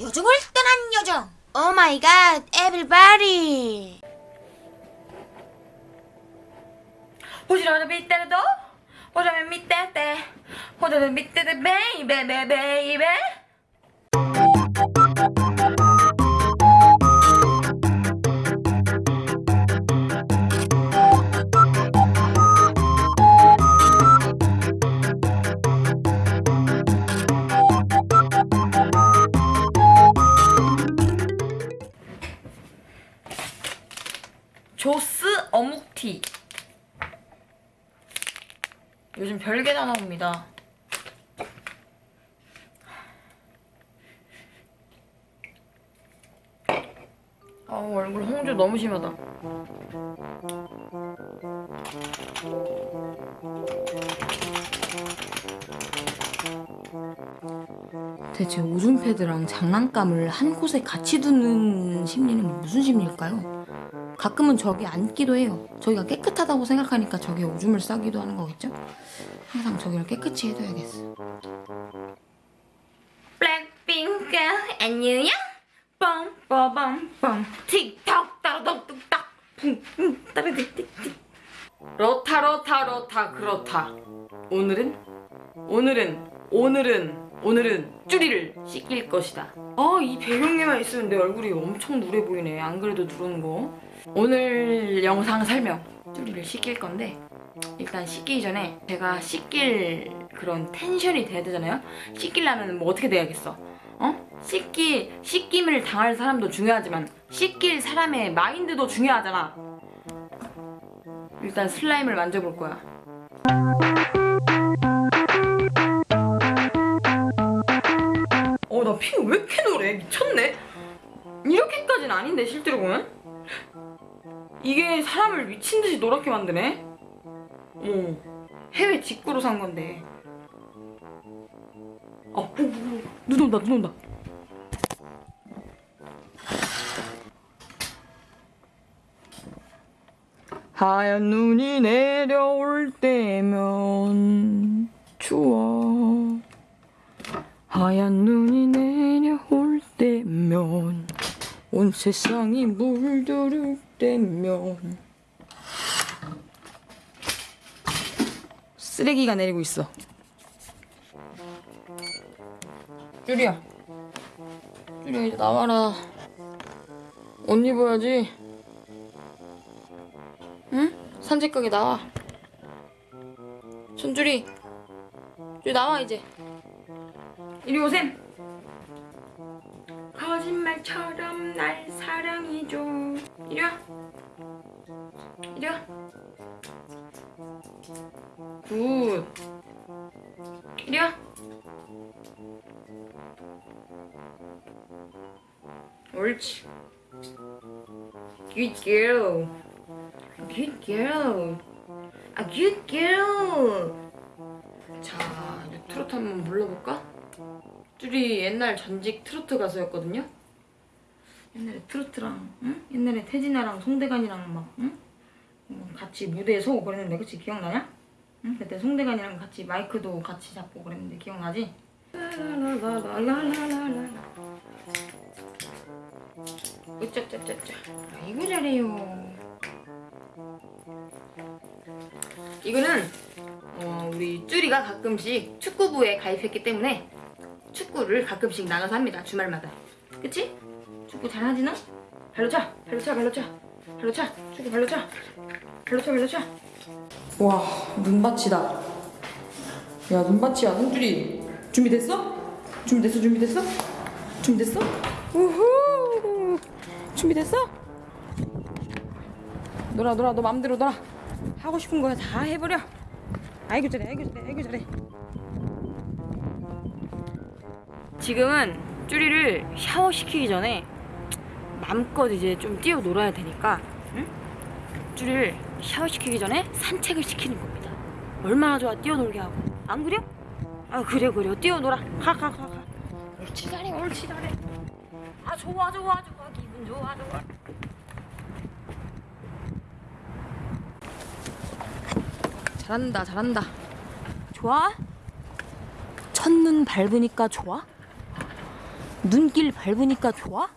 요정을 떠난 요정. 오 마이 갓, 에브리바디. 호지러는 밑에 때 호지러는 밑에 때 베이베 베이베 조스 별게 다 나옵니다. 아 얼굴 홍조 너무 심하다. 대체 오줌 패드랑 장난감을 한 곳에 같이 두는 심리는 무슨 심리일까요? 가끔은 저기 앉기도 해요. 저기가 깨끗하다고 생각하니까 저기에 오줌을 싸기도 하는 거겠죠? 항상 저기를 깨끗이 해둬야겠어. 블랙핑크 안녕 빰빠밤빰 틱톡 따라독 뚝딱 쿵쿵 따라틱틱틱 로타 로타 로타 그렇다. 오늘은 오늘은 오늘은 오늘은 쭈리를 씻길 것이다. 아 이 배경에만 내 얼굴이 엄청 누래 보이네. 안 그래도 누른 거. 오늘 영상 설명 쭈리를 씻길 건데 일단 씻기 전에 제가 씻길 그런 텐션이 돼야 되잖아요? 씻기려면 뭐 어떻게 돼야겠어? 어? 씻기, 씻김을 당할 사람도 중요하지만 씻길 사람의 마인드도 중요하잖아 일단 슬라임을 만져볼 거야. 어나피왜 이렇게 노래? 미쳤네. 이렇게까지는 아닌데 실제로 보면? 이게 사람을 미친듯이 노랗게 만드네? 어 해외 직구로 산 건데. 어, 오, 오, 오, 눈 온다 눈 온다 하얀 눈이 내려올 때면 추워. 하얀 눈이 내려올 때면 온 세상이 물들을 때면 쓰레기가 내리고 있어. 쭈리야. 쭈리야 이제 나와라. 옷 입어야지. 응? 산책 가게 나와 손주리 쭈리 나와 이제 이리 오셈 거짓말처럼 날 사랑해줘 이리 와 이리 와 굿. 이리 와. 옳지. Good girl. Good girl. 아, good girl. 자, 이제 트로트 한번 불러볼까? 쭈리 옛날 전직 트로트 가수였거든요. 옛날에 트로트랑, 응? 옛날에 태진아랑 송대관이랑 막, 응? 뭐 같이 무대에 서고 그랬는데 그치 기억나냐? 응? 그때 송대관이랑 같이 마이크도 같이 잡고 그랬는데 기억나지? 으짜짜짜짜 아이고 잘해요 이거는 어, 우리 쭈리가 가끔씩 축구부에 가입했기 때문에 축구를 가끔씩 나가서 합니다 주말마다 그치? 축구 잘하지 너? 발로 차 발로 차 발로 차 발로 차 축구 발로 차 발로 차 발로 차 와, 눈밭이다. 야, 눈밭이야, 손줄이. 준비됐어? 준비됐어, 준비됐어? 준비됐어? 우후! 준비됐어? 놀아, 놀아, 너 맘대로 놀아. 하고 싶은 거 다 해버려. 아이고, 잘해, 아이고, 잘해, 아이고, 잘해. 지금은 쭈리를 샤워시키기 전에 마음껏 이제 좀 뛰어 놀아야 되니까 응? 쭈리를 샤워시키기 전에 산책을 시키는 겁니다. 얼마나 좋아 뛰어놀게 하고 안 그래? 아 그래 그래 뛰어놀아 가 가 가가 옳지 잘해 옳지 잘해 아 좋아 좋아 좋아 기분 좋아 좋아 잘한다 잘한다 좋아? 첫눈 밟으니까 좋아? 눈길 밝으니까 좋아?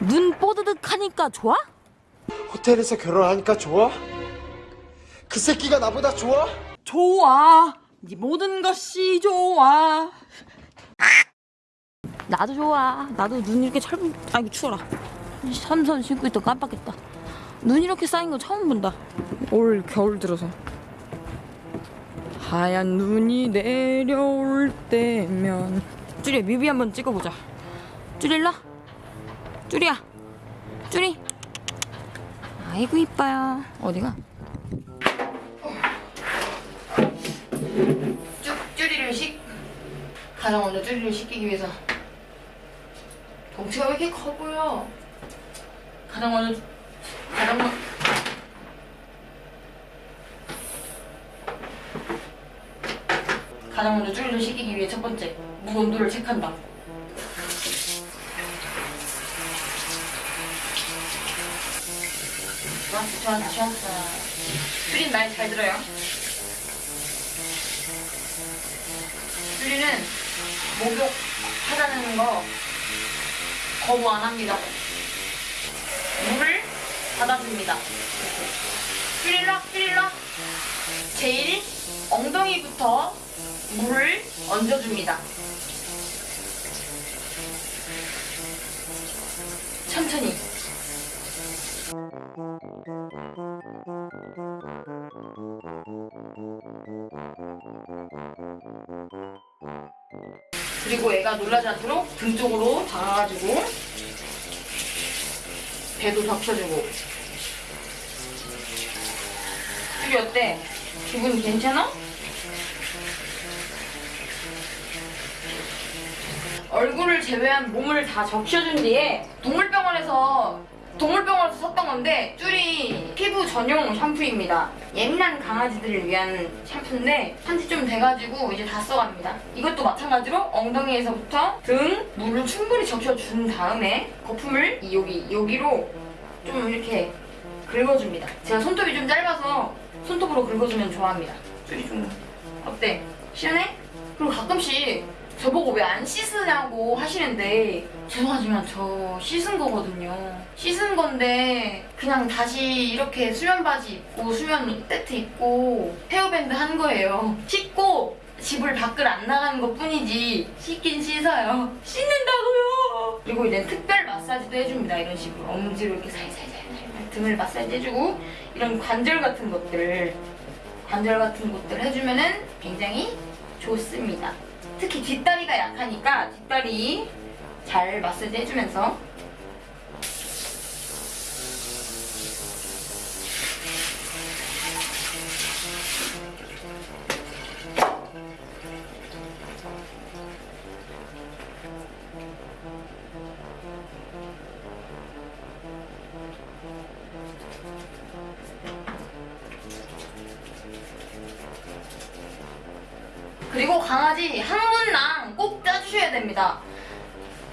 눈 뽀드득 하니까 좋아? 호텔에서 결혼하니까 좋아? 그 새끼가 나보다 좋아? 좋아. 네 모든 것이 좋아. 나도 좋아. 나도 눈 이렇게 철, 아이고 추워라. 삼선 신고 있다 깜빡했다. 눈 이렇게 쌓인 거 처음 본다. 올 겨울 들어서. 하얀 눈이 내려올 때면 쭈리 뮤비 한번 찍어보자. 쭈리 와. 쭈리야. 쭈리. 아이고 이뻐요. 어디가? 쭈, 쭈리를 식 가장 먼저 쭈리를 시키기 위해서 덩치가 왜 이렇게 커 보여? 가장 먼저 가장 먼저 쭈리를 시키기 위해 첫 번째 물 온도를 체크한다. 좋았어, 좋았어, 좋았어. 쭈린 말잘 들어요. 쭈리는 목욕 하자는 거 거부 안 합니다. 물을 쭈릴라, 쭈릴라. 제일 엉덩이부터 물을 얹어줍니다. 천천히. 그리고 애가 놀라지 않도록 등 쪽으로 박아가지고 배도 적셔주고 쭈리 어때? 기분 괜찮아? 얼굴을 제외한 몸을 다 적셔준 뒤에 동물병원에서 동물병원에서 샀던 건데 쭈리 피부 전용 샴푸입니다. 예민한 강아지들을 위한 샴푸인데 한지 좀 돼가지고 이제 다 써갑니다. 이것도 마찬가지로 엉덩이에서부터 등 물을 충분히 적셔준 다음에 거품을 이 여기 여기로 좀 이렇게 긁어줍니다. 제가 손톱이 좀 짧아서 손톱으로 긁어주면 좋아합니다. 쭈리 좀 어때? 시원해? 그리고 가끔씩 저보고 왜 안 씻으냐고 하시는데 죄송하지만 저 씻은 거거든요. 씻은 건데 그냥 다시 이렇게 수면 바지 입고 수면 세트 입고 헤어밴드 한 거예요. 씻고 집을 밖을 안 나가는 것 뿐이지 씻긴 씻어요. 씻는다고요. 그리고 이제 특별 마사지도 해줍니다. 이런 식으로 엄지로 이렇게 살살살살 등을 마사지 해주고 이런 관절 같은 것들 관절 같은 것들 해주면은 굉장히 좋습니다. 특히 뒷다리가 약하니까 뒷다리 잘 마사지 해주면서 강아지 항문낭 꼭 짜주셔야 됩니다.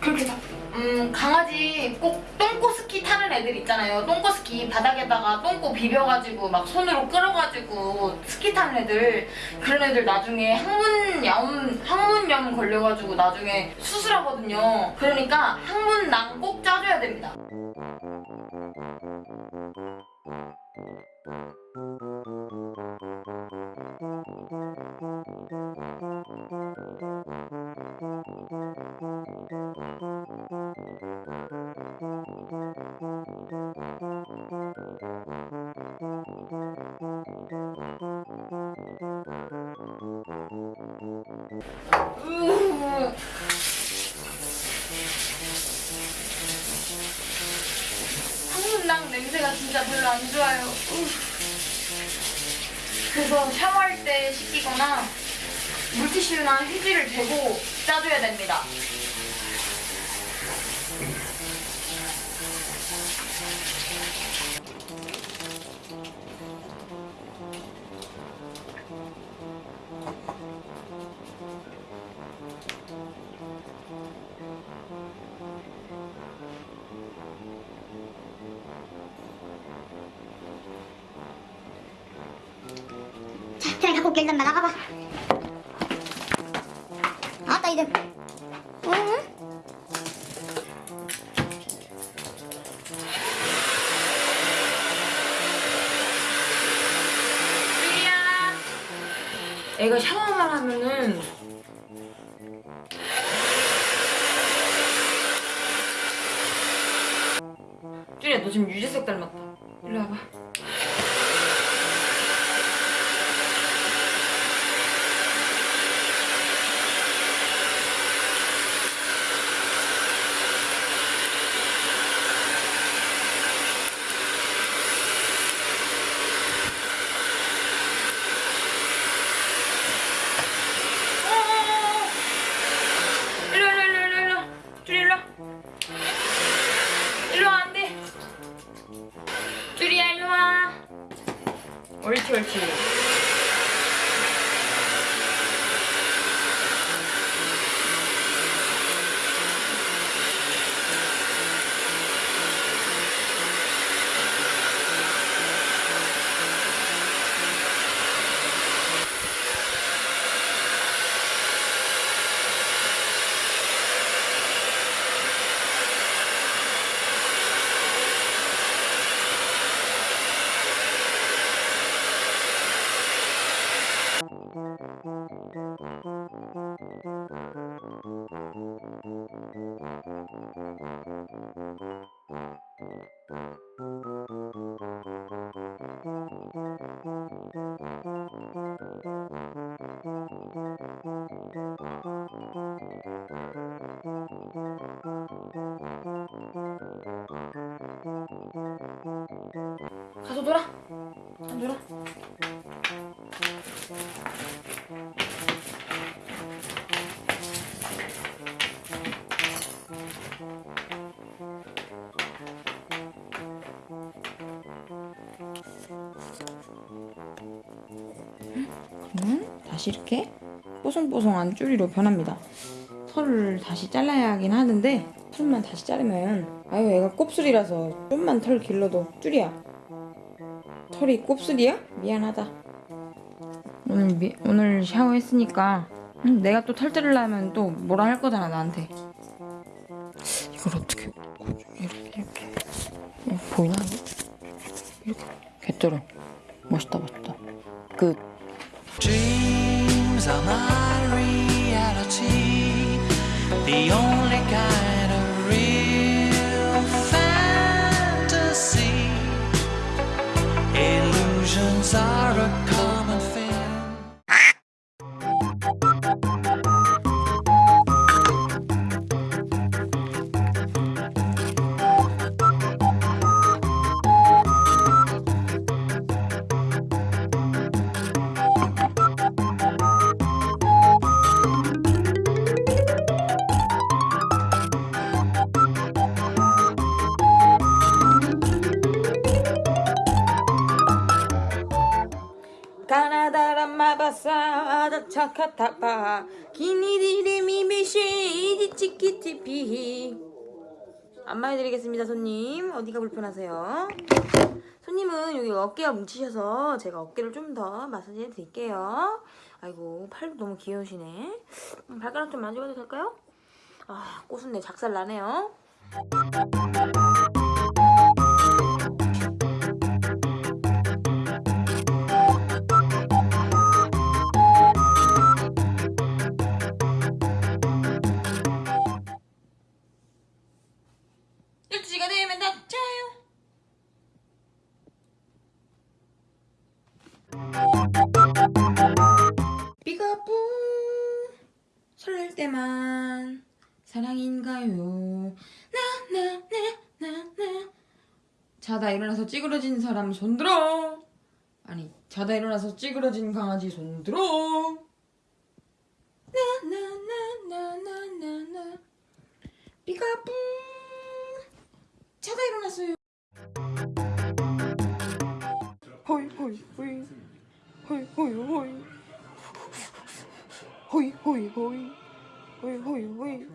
그렇게 막, 음, 강아지 꼭 똥꼬 스키 타는 애들 있잖아요. 똥꼬 스키 바닥에다가 똥꼬 비벼가지고 막 손으로 끌어가지고 스키 타는 애들 그런 애들 나중에 항문염 항문염 걸려가지고 나중에 수술하거든요. 그러니까 항문낭 꼭 짜줘야 됩니다. 안 좋아요. 우. 그래서 샤워할 때 씻기거나 물티슈나 휴지를 대고 짜줘야 됩니다. 트레이 갖고 올게 일단 나가봐. 아따 이제. 응? 애가 샤워만 하면은 쭈리야 너 지금 유재석 닮았다. 다시 이렇게 뽀송뽀송한 쭈리로 변합니다. 털을 다시 잘라야 하긴 하는데 털만 다시 자르면 아유 얘가 곱슬이라서 좀만 털 길러도 쭈리야. 털이 곱슬이야? 미안하다. 오늘 미, 오늘 샤워했으니까 음, 내가 또 털 자르려면 또 뭐라 할 거잖아 나한테. 이걸 어떻게 이렇게 이렇게. 어, 보이나? 이렇게. 개쩔어. 멋있다 멋있다. 끝 unreality. The only 마바사 차카타파. 기니디리 미미시 이지치키티피. 안마해드리겠습니다 손님. 어디가 불편하세요? 손님은 여기 어깨가 뭉치셔서 제가 어깨를 좀 더 마사지 해드릴게요. 아이고 팔도 너무 귀여우시네. 음, 발가락 좀 만져봐도 될까요? 아 꼬순내 작살 나네요 때만 사랑인가요? 나나나나나. 자다 일어나서 찌그러진 사람 손들어. 아니 자다 일어나서 찌그러진 강아지 손들어. 나나나나나나나. 삐가뿌 자다 일어났어요. 호이 호이 호이. 호이 호이 호이. 호이 호이 호이 喂喂喂。